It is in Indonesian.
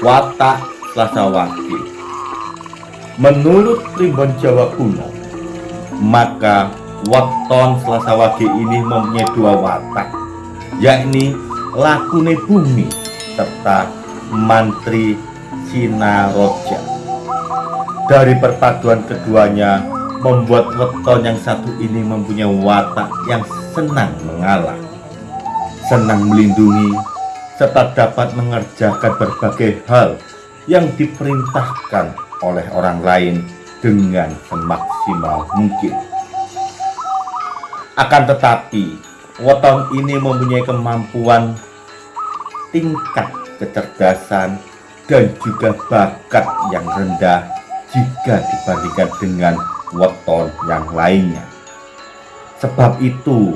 watak Slasawaki. Menurut primbon Jawa kuno, maka weton Slasawaki ini mempunyai dua watak, yakni lakune bumi serta mantri Sinaroja. Dari perpaduan keduanya membuat weton yang satu ini mempunyai watak yang senang mengalah, senang melindungi, serta dapat mengerjakan berbagai hal yang diperintahkan oleh orang lain dengan semaksimal mungkin. Akan tetapi, weton ini mempunyai kemampuan tingkat kecerdasan dan juga bakat yang rendah jika dibandingkan dengan weton yang lainnya. Sebab itu,